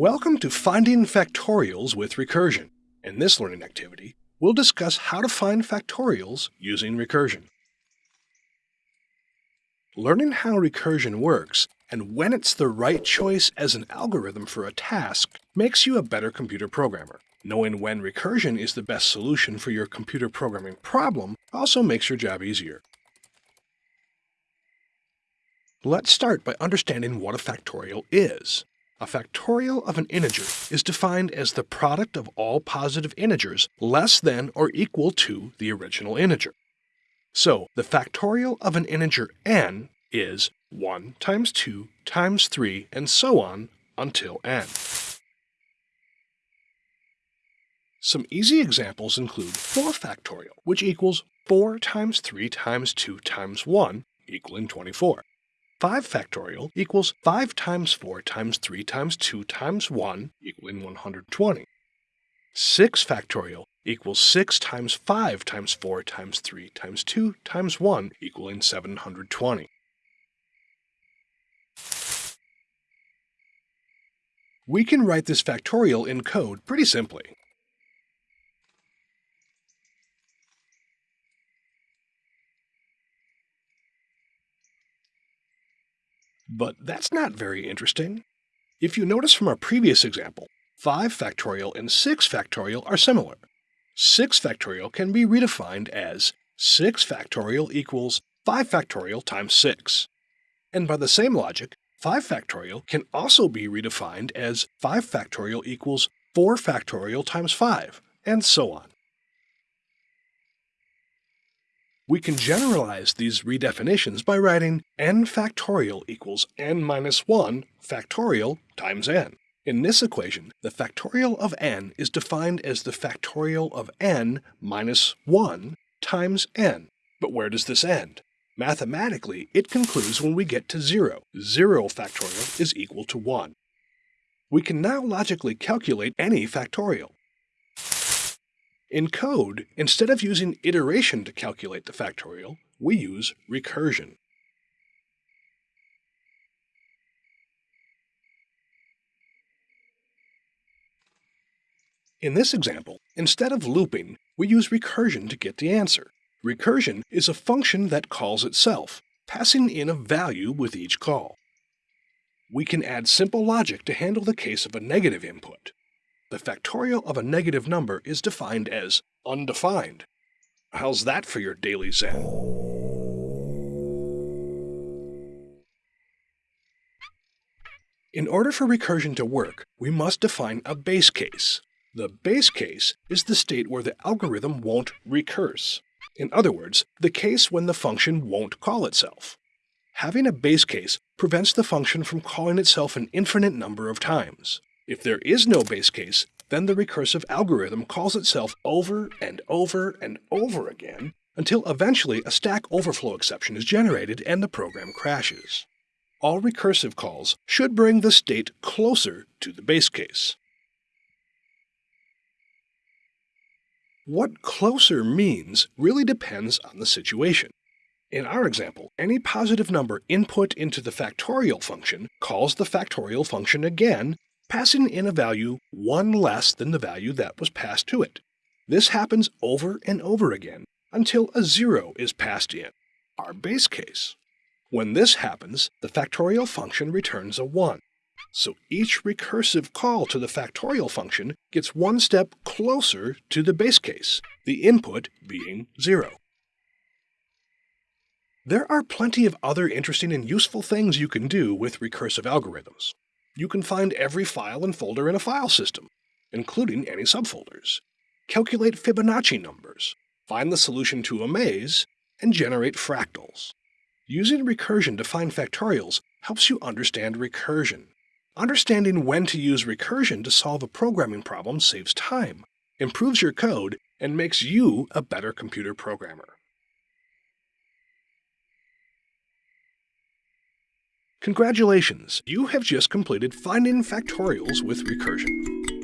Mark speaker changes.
Speaker 1: Welcome to Finding Factorials with Recursion. In this learning activity, we'll discuss how to find factorials using recursion. Learning how recursion works and when it's the right choice as an algorithm for a task makes you a better computer programmer. Knowing when recursion is the best solution for your computer programming problem also makes your job easier. Let's start by understanding what a factorial is. A factorial of an integer is defined as the product of all positive integers less than or equal to the original integer. So, the factorial of an integer n is 1 times 2 times 3 and so on until n. Some easy examples include 4 factorial, which equals 4 times 3 times 2 times 1 equaling 24. 5 factorial equals 5 times 4 times 3 times 2 times 1 equaling 120. 6 factorial equals 6 times 5 times 4 times 3 times 2 times 1 equaling 720. We can write this factorial in code pretty simply. But that's not very interesting. If you notice from our previous example, 5 factorial and 6 factorial are similar. 6 factorial can be redefined as 6 factorial equals 5 factorial times 6. And by the same logic, 5 factorial can also be redefined as 5 factorial equals 4 factorial times 5, and so on. We can generalize these redefinitions by writing n factorial equals n minus 1 factorial times n. In this equation, the factorial of n is defined as the factorial of n minus 1 times n. But where does this end? Mathematically, it concludes when we get to 0. 0 factorial is equal to 1. We can now logically calculate any factorial. In code, instead of using iteration to calculate the factorial, we use recursion. In this example, instead of looping, we use recursion to get the answer. Recursion is a function that calls itself, passing in a value with each call. We can add simple logic to handle the case of a negative input. The factorial of a negative number is defined as undefined. How's that for your daily zen? In order for recursion to work, we must define a base case. The base case is the state where the algorithm won't recurse. In other words, the case when the function won't call itself. Having a base case prevents the function from calling itself an infinite number of times. If there is no base case, then the recursive algorithm calls itself over and over and over again until eventually a stack overflow exception is generated and the program crashes. All recursive calls should bring the state closer to the base case. What closer means really depends on the situation. In our example, any positive number input into the factorial function calls the factorial function again passing in a value one less than the value that was passed to it. This happens over and over again until a zero is passed in, our base case. When this happens, the factorial function returns a 1. So each recursive call to the factorial function gets one step closer to the base case, the input being 0. There are plenty of other interesting and useful things you can do with recursive algorithms you can find every file and folder in a file system, including any subfolders. Calculate Fibonacci numbers, find the solution to a maze, and generate fractals. Using recursion to find factorials helps you understand recursion. Understanding when to use recursion to solve a programming problem saves time, improves your code, and makes you a better computer programmer. Congratulations, you have just completed finding factorials with recursion.